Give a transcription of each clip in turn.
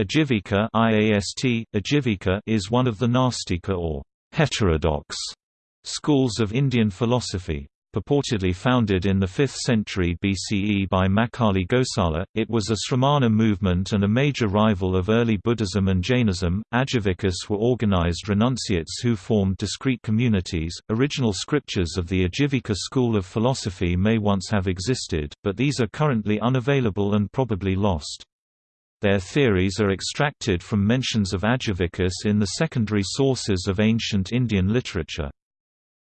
Ajivika IAST, Ajivika is one of the Nastika or heterodox schools of Indian philosophy. Purportedly founded in the 5th century BCE by Makkhali Gosala, it was a Sramana movement and a major rival of early Buddhism and Jainism. Ajivikas were organized renunciates who formed discrete communities. Original scriptures of the Ajivika school of philosophy may once have existed, but these are currently unavailable and probably lost. Their theories are extracted from mentions of Ajivikas in the secondary sources of ancient Indian literature.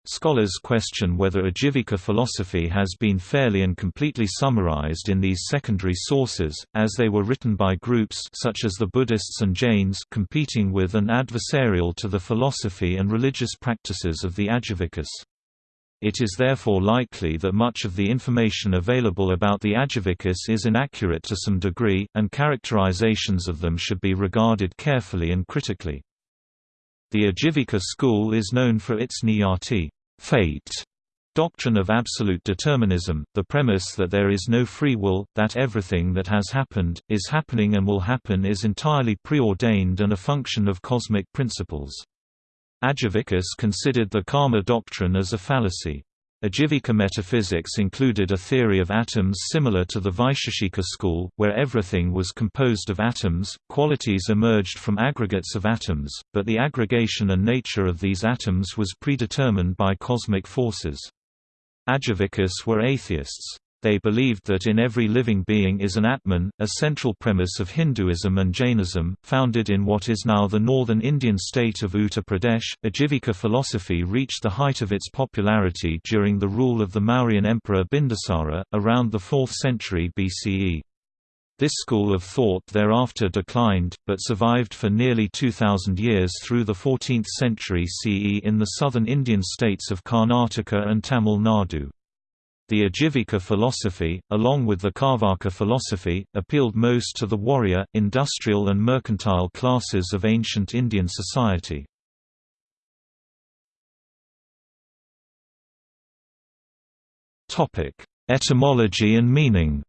Scholars question whether Ajivika philosophy has been fairly and completely summarized in these secondary sources, as they were written by groups such as the Buddhists and Jains competing with and adversarial to the philosophy and religious practices of the Ajivikas. It is therefore likely that much of the information available about the Ajivikas is inaccurate to some degree, and characterizations of them should be regarded carefully and critically. The Ajivika school is known for its niyati fate doctrine of absolute determinism, the premise that there is no free will, that everything that has happened, is happening and will happen is entirely preordained and a function of cosmic principles. Ajivikas considered the karma doctrine as a fallacy. Ajivika metaphysics included a theory of atoms similar to the Vaisheshika school, where everything was composed of atoms, qualities emerged from aggregates of atoms, but the aggregation and nature of these atoms was predetermined by cosmic forces. Ajivikas were atheists. They believed that in every living being is an Atman, a central premise of Hinduism and Jainism, founded in what is now the northern Indian state of Uttar Pradesh. Ajivika philosophy reached the height of its popularity during the rule of the Mauryan emperor Bindusara, around the 4th century BCE. This school of thought thereafter declined, but survived for nearly 2,000 years through the 14th century CE in the southern Indian states of Karnataka and Tamil Nadu. The Ajivika philosophy, along with the Carvaka philosophy, appealed most to the warrior, industrial and mercantile classes of ancient Indian society. Etymology and meaning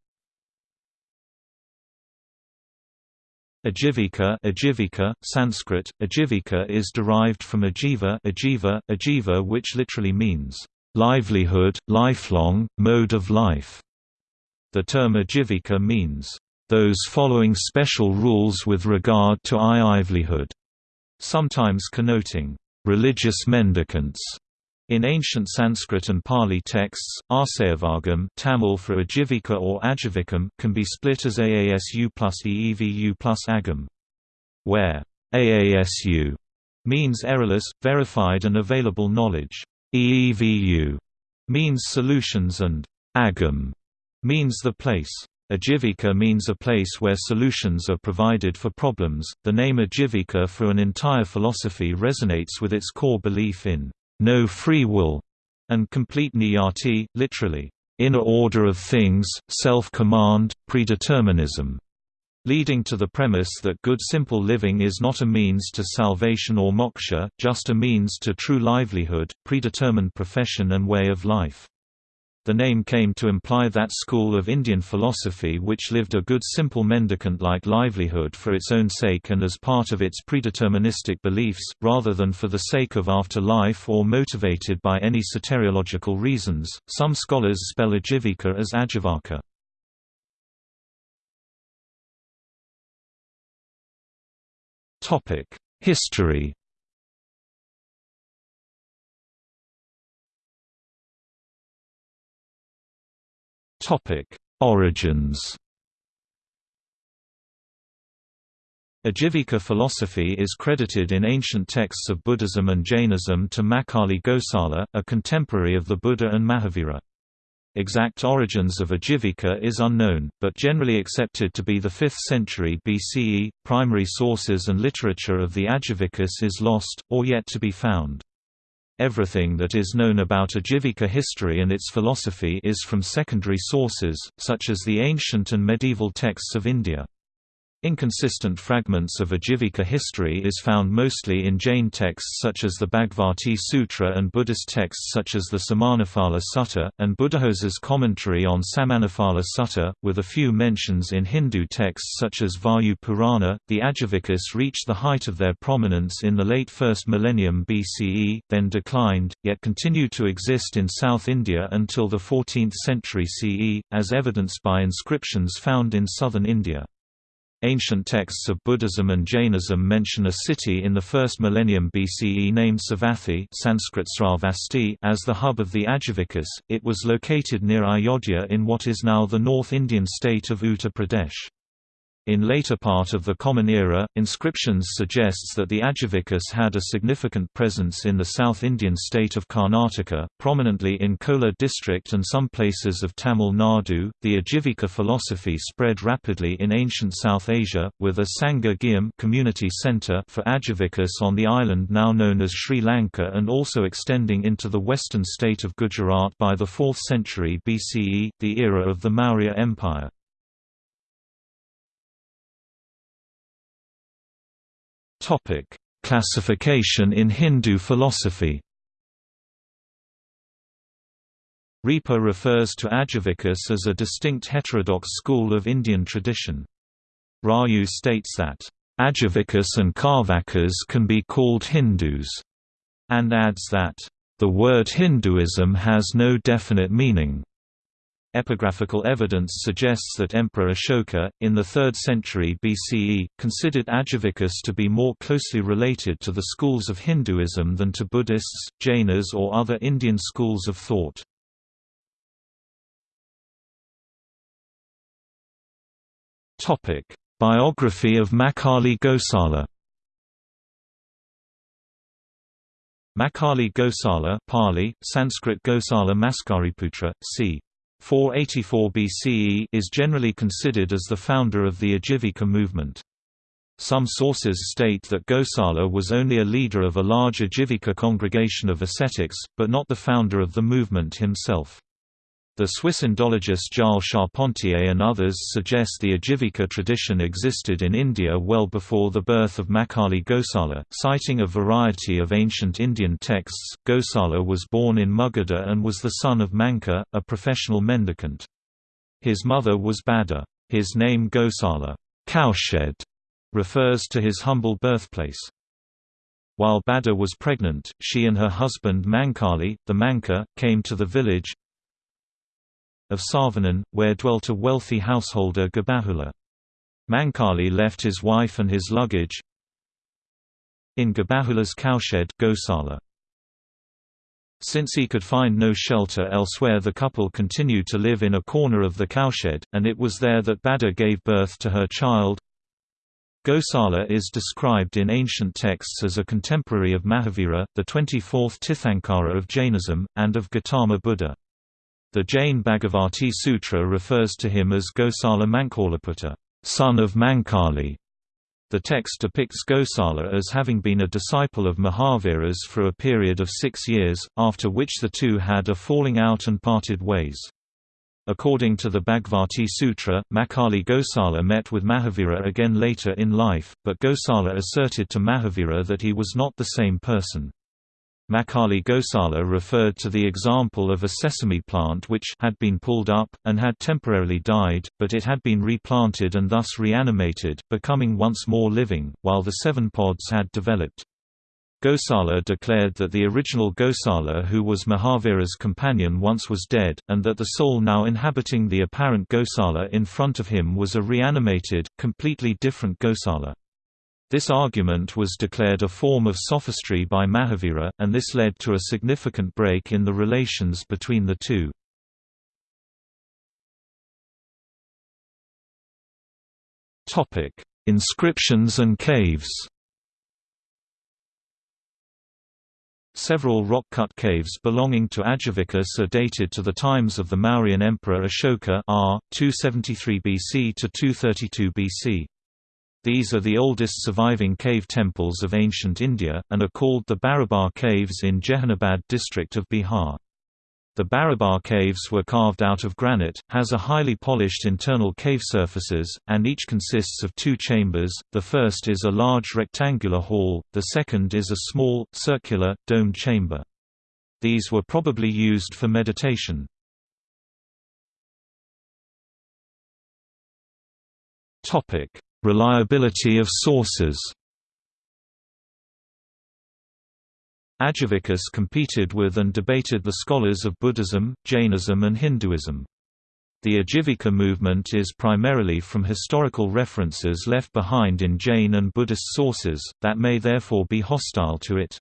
Ajivika, Ajivika Sanskrit, Ajivika is derived from ajiva, ajiva, ajiva which literally means livelihood, lifelong, mode of life. The term ajivika means, those following special rules with regard to I livelihood, sometimes connoting religious mendicants. In ancient Sanskrit and Pali texts, Arsayavagam Tamil for Ajivika or Ajivikam can be split as Aasu plus Eevu plus Agam, where Aasu means errorless, verified and available knowledge. EEVU means solutions and agam means the place. Ajivika means a place where solutions are provided for problems. The name Ajivika for an entire philosophy resonates with its core belief in no free will and complete niyati, literally, inner order of things, self-command, predeterminism leading to the premise that good simple living is not a means to salvation or moksha, just a means to true livelihood, predetermined profession and way of life. The name came to imply that school of Indian philosophy which lived a good simple mendicant-like livelihood for its own sake and as part of its predeterministic beliefs, rather than for the sake of afterlife or motivated by any soteriological reasons. Some scholars spell Ajivika as Ajivaka. History Origins Ajivika philosophy is credited in ancient texts of Buddhism and Jainism to Makkhali Gosala, a contemporary of the Buddha and Mahavira. Exact origins of Ajivika is unknown, but generally accepted to be the 5th century BCE. Primary sources and literature of the Ajivikas is lost, or yet to be found. Everything that is known about Ajivika history and its philosophy is from secondary sources, such as the ancient and medieval texts of India. Inconsistent fragments of Ajivika history is found mostly in Jain texts such as the Bhagavati Sutra and Buddhist texts such as the Samanaphala Sutta, and Buddhaghosa's commentary on Samanaphala Sutta, with a few mentions in Hindu texts such as Vayu Purana. The Ajivikas reached the height of their prominence in the late 1st millennium BCE, then declined, yet continued to exist in South India until the 14th century CE, as evidenced by inscriptions found in southern India. Ancient texts of Buddhism and Jainism mention a city in the 1st millennium BCE named Savathi Sanskrit Sravasti as the hub of the Ajivikas. It was located near Ayodhya in what is now the North Indian state of Uttar Pradesh. In later part of the Common Era, inscriptions suggests that the Ajivikas had a significant presence in the South Indian state of Karnataka, prominently in Kolar district and some places of Tamil Nadu. The Ajivika philosophy spread rapidly in ancient South Asia, with a Sangha Ghyam community center for Ajivikas on the island now known as Sri Lanka and also extending into the western state of Gujarat by the 4th century BCE, the era of the Maurya Empire. Topic: Classification in Hindu philosophy. Riepe refers to Ajivikas as a distinct heterodox school of Indian tradition. Raju states that, Ajivikas and Carvakas can be called Hindus, and adds that, the word Hinduism has no definite meaning. Epigraphical evidence suggests that Emperor Ashoka, in the 3rd century BCE, considered Ajivikas to be more closely related to the schools of Hinduism than to Buddhists, Jainas or other Indian schools of thought. Biography of Makkhali Gosala Makkhali Gosala Pali, Sanskrit Gosala Maskariputra, c. 484 BCE is generally considered as the founder of the Ajivika movement. Some sources state that Gosala was only a leader of a large Ajivika congregation of ascetics, but not the founder of the movement himself. The Swiss Indologist Gilles Charpentier and others suggest the Ajivika tradition existed in India well before the birth of Makkhali Gosala. Citing a variety of ancient Indian texts, Gosala was born in Magadha and was the son of Manka, a professional mendicant. His mother was Bada. His name Gosala cowshed, refers to his humble birthplace. While Bada was pregnant, she and her husband Mankali, the Manka, came to the village, of Savanan, where dwelt a wealthy householder Gabahula. Mankali left his wife and his luggage in Gabahula's cowshed Gosala. Since he could find no shelter elsewhere the couple continued to live in a corner of the cowshed, and it was there that Bada gave birth to her child. Gosala is described in ancient texts as a contemporary of Mahavira, the 24th Tirthankara of Jainism, and of Gautama Buddha. The Jain Bhagavati Sutra refers to him as Gosala Mankaliputta, son of Mankali. The text depicts Gosala as having been a disciple of Mahavira's for a period of six years, after which the two had a falling out and parted ways. According to the Bhagavati Sutra, Makkhali Gosala met with Mahavira again later in life, but Gosala asserted to Mahavira that he was not the same person. Makkhali Gosala referred to the example of a sesame plant which had been pulled up, and had temporarily died, but it had been replanted and thus reanimated, becoming once more living, while the seven pods had developed. Gosala declared that the original Gosala who was Mahavira's companion once was dead, and that the soul now inhabiting the apparent Gosala in front of him was a reanimated, completely different Gosala. This argument was declared a form of sophistry by Mahavira, and this led to a significant break in the relations between the two. Inscriptions and caves Several rock-cut caves belonging to Ajivikas are dated to the times of the Mauryan Emperor Ashoka r. 273 BC to 232 BC. These are the oldest surviving cave temples of ancient India, and are called the Barabar Caves in Jehanabad district of Bihar. The Barabar caves were carved out of granite, has a highly polished internal cave surfaces, and each consists of two chambers, the first is a large rectangular hall, the second is a small, circular, domed chamber. These were probably used for meditation. Reliability of sources Ajivikas competed with and debated the scholars of Buddhism, Jainism and Hinduism. The Ajivika movement is primarily from historical references left behind in Jain and Buddhist sources, that may therefore be hostile to it.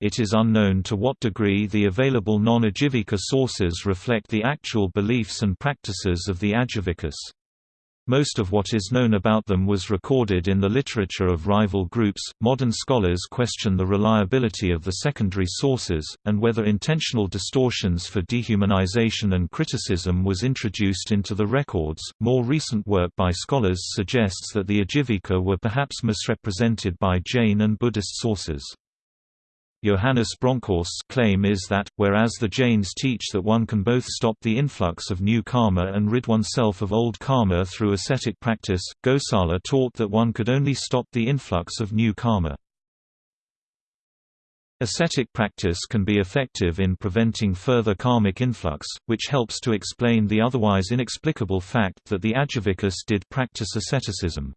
It is unknown to what degree the available non-Ajivika sources reflect the actual beliefs and practices of the Ajivikas. Most of what is known about them was recorded in the literature of rival groups. Modern scholars question the reliability of the secondary sources, and whether intentional distortions for dehumanization and criticism was introduced into the records. More recent work by scholars suggests that the Ajivika were perhaps misrepresented by Jain and Buddhist sources. Johannes Bronkhorst's claim is that, whereas the Jains teach that one can both stop the influx of new karma and rid oneself of old karma through ascetic practice, Gosala taught that one could only stop the influx of new karma. Ascetic practice can be effective in preventing further karmic influx, which helps to explain the otherwise inexplicable fact that the Ajivikas did practice asceticism.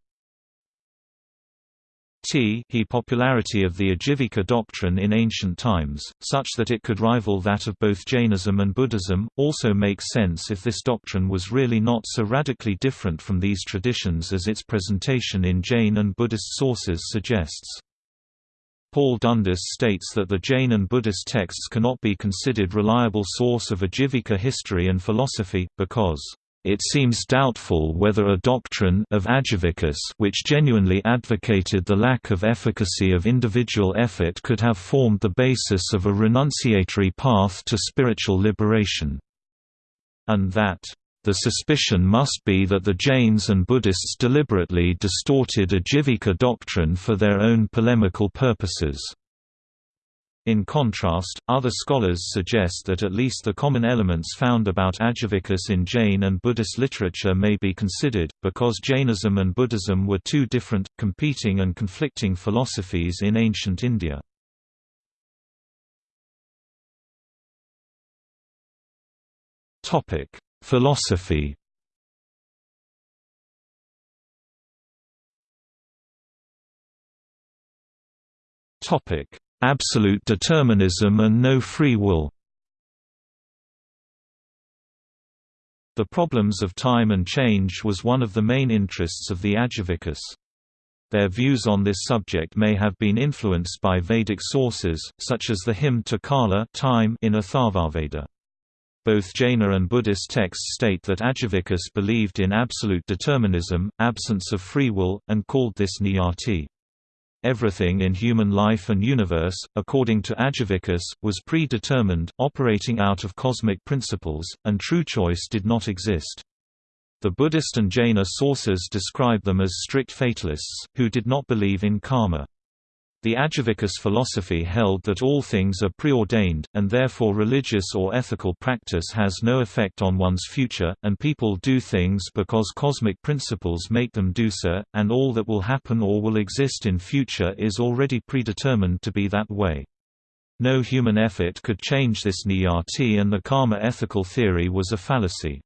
T he popularity of the Ajivika doctrine in ancient times, such that it could rival that of both Jainism and Buddhism, also makes sense if this doctrine was really not so radically different from these traditions as its presentation in Jain and Buddhist sources suggests. Paul Dundas states that the Jain and Buddhist texts cannot be considered reliable source of Ajivika history and philosophy, because it seems doubtful whether a doctrine of Ajivikas which genuinely advocated the lack of efficacy of individual effort could have formed the basis of a renunciatory path to spiritual liberation. And that the suspicion must be that the Jains and Buddhists deliberately distorted Ajivika doctrine for their own polemical purposes. In contrast, other scholars suggest that at least the common elements found about Ajivikas in Jain and Buddhist literature may be considered, because Jainism and Buddhism were two different, competing and conflicting philosophies in ancient India. Philosophy Topic Absolute determinism and no free will The problems of time and change was one of the main interests of the Ajivikas. Their views on this subject may have been influenced by Vedic sources, such as the hymn to Kala time in Atharvaveda. Both Jaina and Buddhist texts state that Ajivikas believed in absolute determinism, absence of free will, and called this niyati. Everything in human life and universe, according to Ajivikas, was predetermined, operating out of cosmic principles, and true choice did not exist. The Buddhist and Jaina sources describe them as strict fatalists, who did not believe in karma. The Ajivikas philosophy held that all things are preordained, and therefore religious or ethical practice has no effect on one's future, and people do things because cosmic principles make them do so, and all that will happen or will exist in future is already predetermined to be that way. No human effort could change this niyati and the karma ethical theory was a fallacy.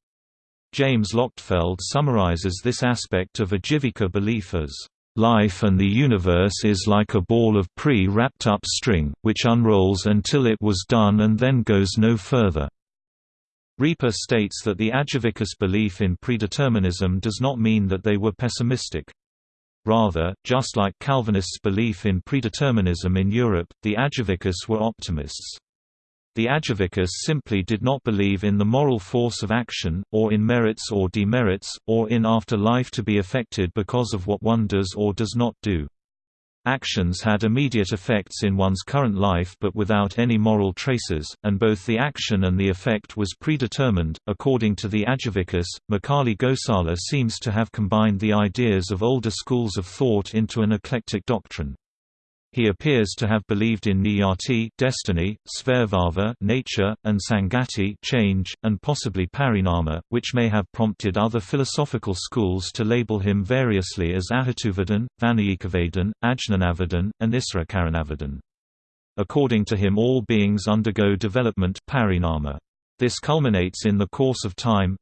James Lochtefeld summarizes this aspect of Ajivika belief as Life and the universe is like a ball of pre-wrapped up string, which unrolls until it was done and then goes no further. Riepe states that the Ajivikas belief in predeterminism does not mean that they were pessimistic. Rather, just like Calvinists' belief in predeterminism in Europe, the Ajivikas were optimists. The Ajivikas simply did not believe in the moral force of action, or in merits or demerits, or in after life to be affected because of what one does or does not do. Actions had immediate effects in one's current life but without any moral traces, and both the action and the effect was predetermined. According to the Ajivikas, Makkhali Gosala seems to have combined the ideas of older schools of thought into an eclectic doctrine. He appears to have believed in niyati destiny, svabhava nature, and sangati change, and possibly parinama, which may have prompted other philosophical schools to label him variously as Ahatuvadan, Vanayikavadan, Ajnanavadan, and Israkaranavedan. According to him all beings undergo development parinama. This culminates in the course of time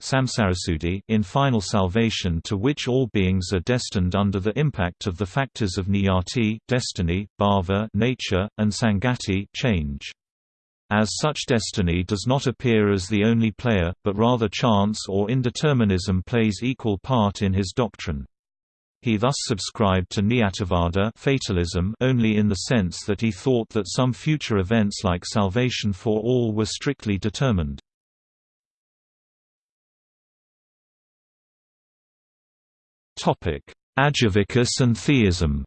in final salvation to which all beings are destined under the impact of the factors of niyati destiny, bhava nature, and sangati change. As such destiny does not appear as the only player, but rather chance or indeterminism plays equal part in his doctrine. He thus subscribed to Niyatavada fatalism only in the sense that he thought that some future events like salvation for all were strictly determined. Ajivikas and theism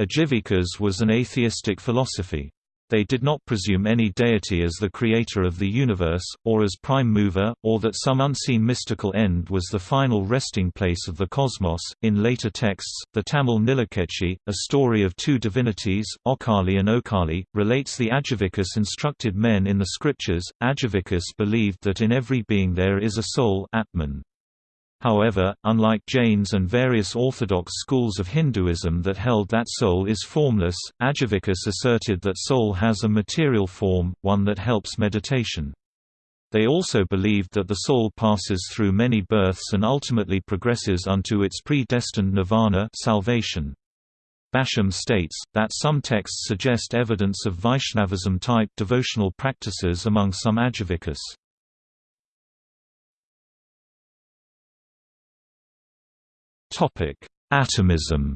Ajivikas was an atheistic philosophy. They did not presume any deity as the creator of the universe, or as prime mover, or that some unseen mystical end was the final resting place of the cosmos. In later texts, the Tamil Nilakesi, a story of two divinities, Okali and Okali, relates the Ajivikas instructed men in the scriptures. Ajivikas believed that in every being there is a soul, Atman. However, unlike Jains and various orthodox schools of Hinduism that held that soul is formless, Ajivikas asserted that soul has a material form, one that helps meditation. They also believed that the soul passes through many births and ultimately progresses unto its predestined nirvana salvation. Basham states, that some texts suggest evidence of Vaishnavism-type devotional practices among some Ajivikas. Topic: Atomism.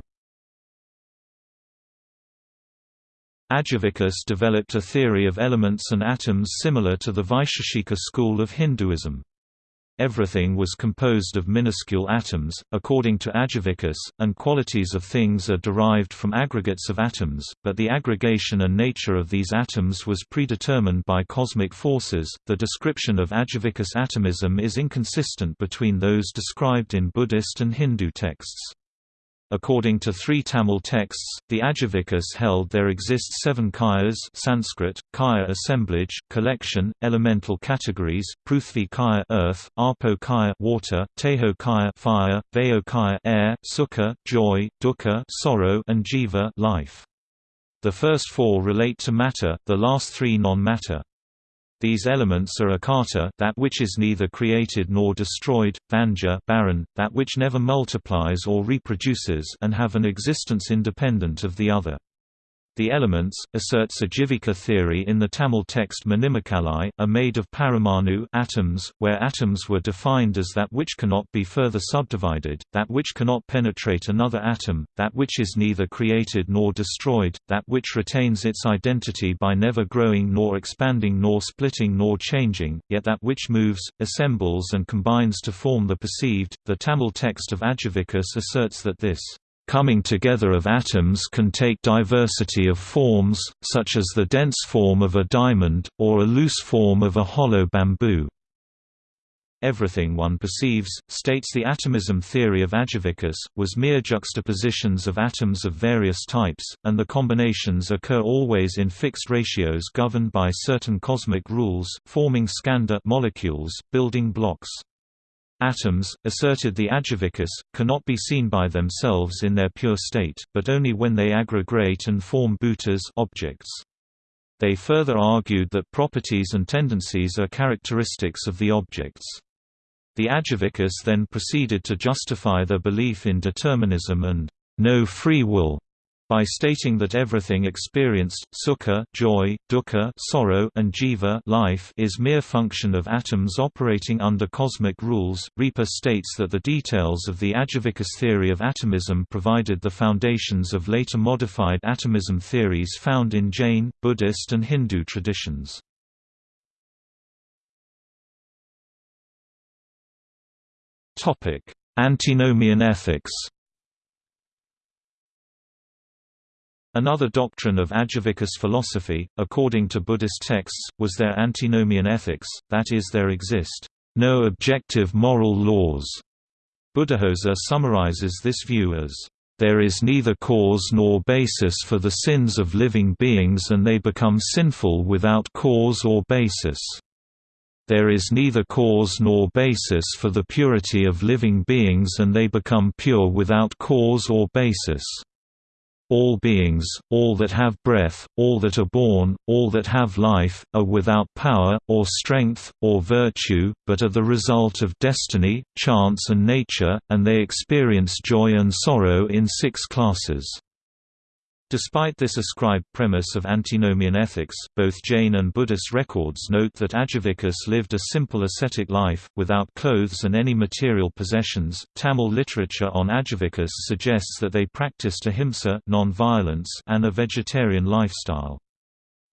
Ajivikas developed a theory of elements and atoms similar to the Vaisheshika school of Hinduism. Everything was composed of minuscule atoms, according to Ajivikas, and qualities of things are derived from aggregates of atoms, but the aggregation and nature of these atoms was predetermined by cosmic forces. The description of Ajivikas atomism is inconsistent between those described in Buddhist and Hindu texts. According to three Tamil texts, the Ajivikas held there exist seven kayas Sanskrit, kaya assemblage, collection, elemental categories, Prithvi kaya earth, Apo kaya water, Tejo kaya fire, Vayo kaya air, Sukha, joy, Dukkha sorrow, and Jiva life. The first four relate to matter, the last three non-matter. These elements are akata that which is neither created nor destroyed, vanja barren, that which never multiplies or reproduces and have an existence independent of the other. The elements, asserts Ajivika theory in the Tamil text Manimekalai, are made of paramanu atoms, where atoms were defined as that which cannot be further subdivided, that which cannot penetrate another atom, that which is neither created nor destroyed, that which retains its identity by never growing nor expanding nor splitting nor changing, yet that which moves, assembles and combines to form the perceived. The Tamil text of Ajivikas asserts that this coming together of atoms can take diversity of forms, such as the dense form of a diamond, or a loose form of a hollow bamboo. Everything one perceives, states the atomism theory of Ajivikas, was mere juxtapositions of atoms of various types, and the combinations occur always in fixed ratios governed by certain cosmic rules, forming skandha molecules, building blocks. Atoms, asserted the Ajivikas, cannot be seen by themselves in their pure state, but only when they aggregate and form bhutas objects. They further argued that properties and tendencies are characteristics of the objects. The Ajivikas then proceeded to justify their belief in determinism and no free will by stating that everything experienced sukha, joy, dukkha sorrow, and jiva life is mere function of atoms operating under cosmic rules. Riepe states that the details of the Ajivikas theory of atomism provided the foundations of later modified atomism theories found in Jain, Buddhist and Hindu traditions. Topic: Antinomian ethics Another doctrine of Ajivikas philosophy, according to Buddhist texts, was their antinomian ethics, that is there exist no objective moral laws. Buddhaghosa summarizes this view as There is neither cause nor basis for the sins of living beings and they become sinful without cause or basis. There is neither cause nor basis for the purity of living beings and they become pure without cause or basis. All beings, all that have breath, all that are born, all that have life, are without power, or strength, or virtue, but are the result of destiny, chance and nature, and they experience joy and sorrow in six classes. Despite this ascribed premise of antinomian ethics, both Jain and Buddhist records note that Ajivikas lived a simple ascetic life, without clothes and any material possessions. Tamil literature on Ajivikas suggests that they practiced ahimsa non-violence and a vegetarian lifestyle.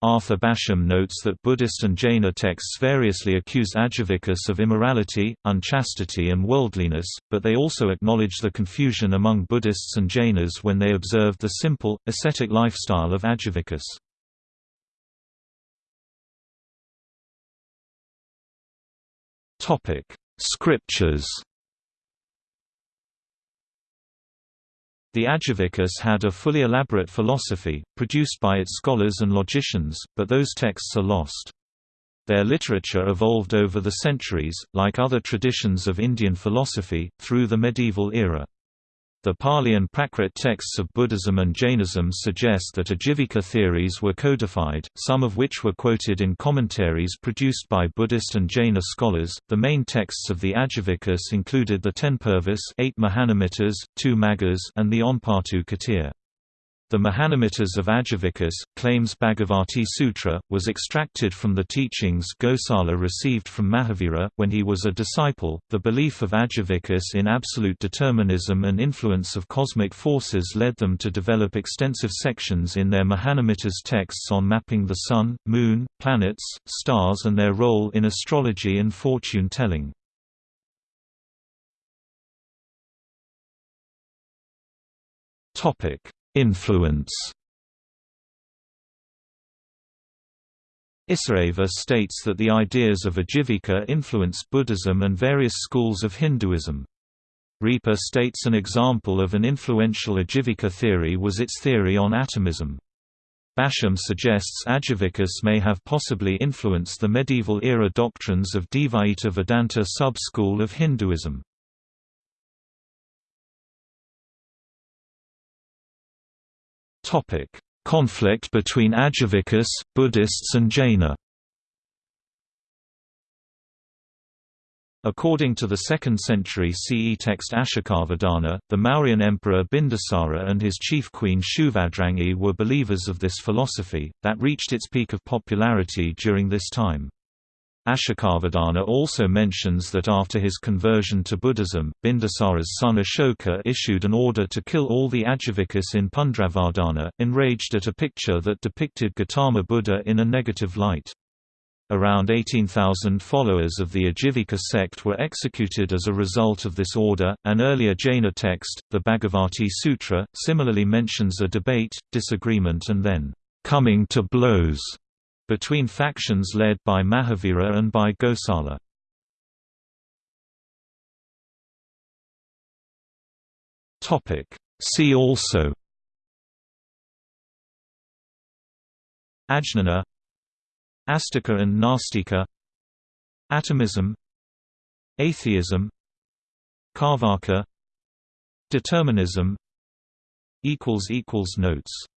Arthur Basham notes that Buddhist and Jaina texts variously accuse Ajivikas of immorality, unchastity and worldliness, but they also acknowledge the confusion among Buddhists and Jainas when they observed the simple, ascetic lifestyle of Ajivikas. Scriptures The Ajivikas had a fully elaborate philosophy, produced by its scholars and logicians, but those texts are lost. Their literature evolved over the centuries, like other traditions of Indian philosophy, through the medieval era. The Pali and Prakrit texts of Buddhism and Jainism suggest that Ajivika theories were codified, some of which were quoted in commentaries produced by Buddhist and Jaina scholars. The main texts of the Ajivikas included the Ten Purvas, eight Mahanimitas, two Maggas, and the Onpatu Katir. The Mahanimitas of Ajivikas, claims Bhagavati Sutra, was extracted from the teachings Gosala received from Mahavira, when he was a disciple. The belief of Ajivikas in absolute determinism and influence of cosmic forces led them to develop extensive sections in their Mahanimitas texts on mapping the Sun, Moon, planets, stars and their role in astrology and fortune-telling. Topic Influence Isaeva states that the ideas of Ajivika influenced Buddhism and various schools of Hinduism. Riepe states an example of an influential Ajivika theory was its theory on atomism. Basham suggests Ajivikas may have possibly influenced the medieval-era doctrines of Dvaita Vedanta sub-school of Hinduism. Topic: Conflict between Ajivikas, Buddhists and Jaina. According to the 2nd century CE text Ashokavadana, the Mauryan emperor Bindusara and his chief queen Subhadrangi were believers of this philosophy, that reached its peak of popularity during this time. Ashokavadana also mentions that after his conversion to Buddhism, Bindusara's son Ashoka issued an order to kill all the Ajivikas in Pundravardhana, enraged at a picture that depicted Gautama Buddha in a negative light. Around 18,000 followers of the Ajivika sect were executed as a result of this order. An earlier Jaina text, the Bhagavati Sutra, similarly mentions a debate, disagreement, and then coming to blows between factions led by Mahavira and by Gosala. See also Ajnana Astika and Nastika Atomism Atheism Carvaka Determinism Notes